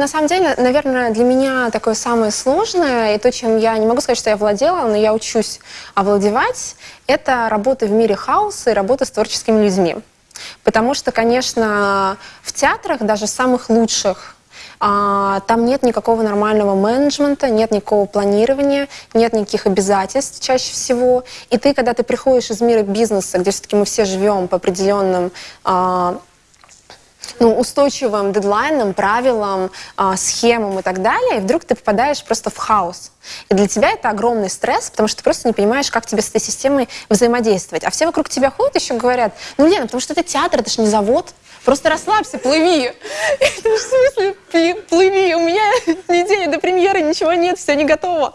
на самом деле, наверное, для меня такое самое сложное, и то, чем я не могу сказать, что я владела, но я учусь овладевать, это работа в мире хаоса и работа с творческими людьми. Потому что, конечно, в театрах, даже самых лучших, а, там нет никакого нормального менеджмента, нет никакого планирования, нет никаких обязательств чаще всего. И ты, когда ты приходишь из мира бизнеса, где все-таки мы все живем по определенным а, ну, устойчивым дедлайнам, правилам, э, схемам и так далее, и вдруг ты попадаешь просто в хаос. И для тебя это огромный стресс, потому что ты просто не понимаешь, как тебе с этой системой взаимодействовать. А все вокруг тебя ходят еще говорят, ну, Лена, потому что это театр, это же не завод, Просто расслабься, плыви. Это в смысле плыви? У меня неделя ничего нет, все не готово.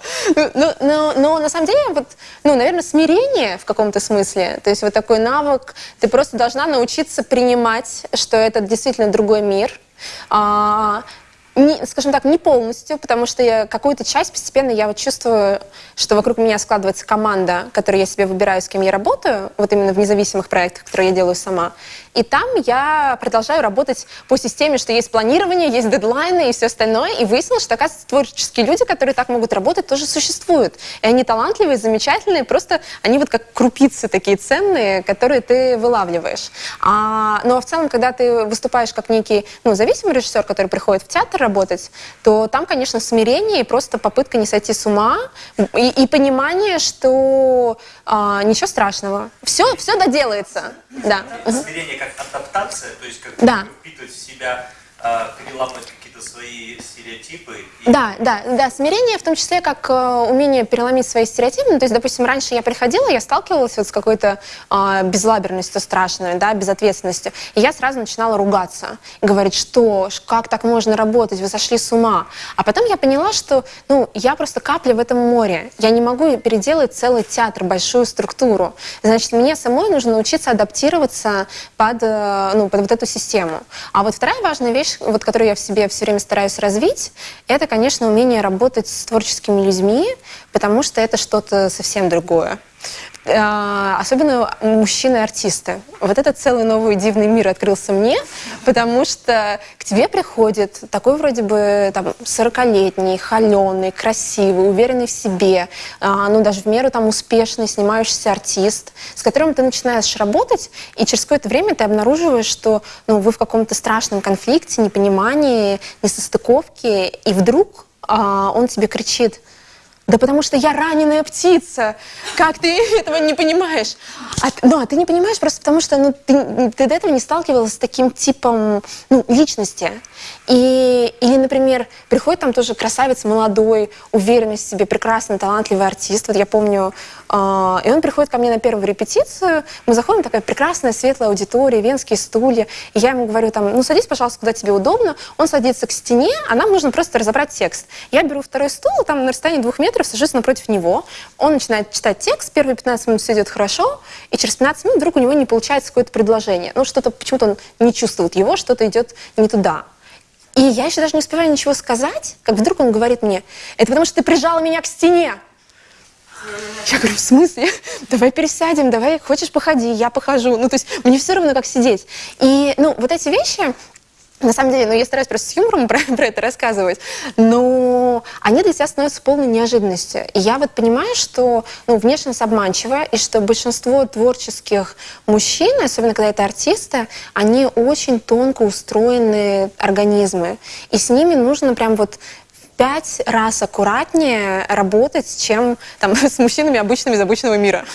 Но, но, но на самом деле, вот, ну, наверное, смирение в каком-то смысле, то есть вот такой навык, ты просто должна научиться принимать, что это действительно другой мир, а, не, скажем так, не полностью, потому что я какую-то часть постепенно я вот чувствую, что вокруг меня складывается команда, которую я себе выбираю, с кем я работаю, вот именно в независимых проектах, которые я делаю сама. И там я продолжаю работать по системе, что есть планирование, есть дедлайны и все остальное. И выяснилось, что, оказывается, творческие люди, которые так могут работать, тоже существуют. И они талантливые, замечательные, просто они вот как крупицы такие ценные, которые ты вылавливаешь. А, ну а в целом, когда ты выступаешь как некий ну, зависимый режиссер, который приходит в театр работать, то там, конечно, смирение и просто попытка не сойти с ума и, и понимание, что а, ничего страшного. Все, все доделается. Да. Смирение как адаптация, то есть как да. впитывать в себя, э, переламывать какие-то свои стереотипы. И... Да, да, да. Смирение в том числе как э, умение переломить свои стереотипы. Ну, то есть, допустим, раньше я приходила, я сталкивалась вот с какой-то э, безлаберностью страшной, да, безответственностью. И я сразу начинала ругаться. Говорить, что, как так можно работать, вы сошли с ума. А потом я поняла, что, ну, я просто капля в этом море. Я не могу переделать целый театр, большую структуру. Значит, мне самой нужно научиться адаптироваться под, э, ну, под вот эту систему. А вот вторая важная вещь, вот, которую я в себе все время стараюсь развить, это, конечно, умение работать с творческими людьми, потому что это что-то совсем другое. А, особенно мужчины-артисты. Вот этот целый новый дивный мир открылся мне, потому что к тебе приходит такой вроде бы там 40-летний, холеный, красивый, уверенный в себе, а, ну даже в меру там успешный, снимающийся артист, с которым ты начинаешь работать, и через какое-то время ты обнаруживаешь, что ну, вы в каком-то страшном конфликте, непонимании, несостыковке, и вдруг а, он тебе кричит – да потому что я раненая птица. Как ты этого не понимаешь? А, ну, а ты не понимаешь просто потому, что ну, ты, ты до этого не сталкивалась с таким типом ну, личности. И, или, например, приходит там тоже красавец молодой, уверенный в себе, прекрасный, талантливый артист. Вот я помню, э, и он приходит ко мне на первую репетицию, мы заходим, такая прекрасная, светлая аудитория, венские стулья, и я ему говорю там, ну садись, пожалуйста, куда тебе удобно. Он садится к стене, а нам нужно просто разобрать текст. Я беру второй стул, там на расстоянии двух метров сажусь напротив него, он начинает читать текст, первые 15 минут все идет хорошо, и через 15 минут вдруг у него не получается какое-то предложение. Ну что-то, почему-то он не чувствует его, что-то идет не туда. И я еще даже не успеваю ничего сказать, как вдруг он говорит мне, это потому что ты прижала меня к стене. Я говорю, в смысле? Давай пересядем, давай, хочешь походи, я похожу. Ну, то есть мне все равно, как сидеть. И, ну, вот эти вещи, на самом деле, ну, я стараюсь просто с юмором про, про это рассказывать, но они для тебя становятся полной неожиданностью. И я вот понимаю, что ну, внешность обманчива, и что большинство творческих мужчин, особенно когда это артисты, они очень тонко устроенные организмы. И с ними нужно прям вот пять раз аккуратнее работать, чем там, с мужчинами обычными из обычного мира.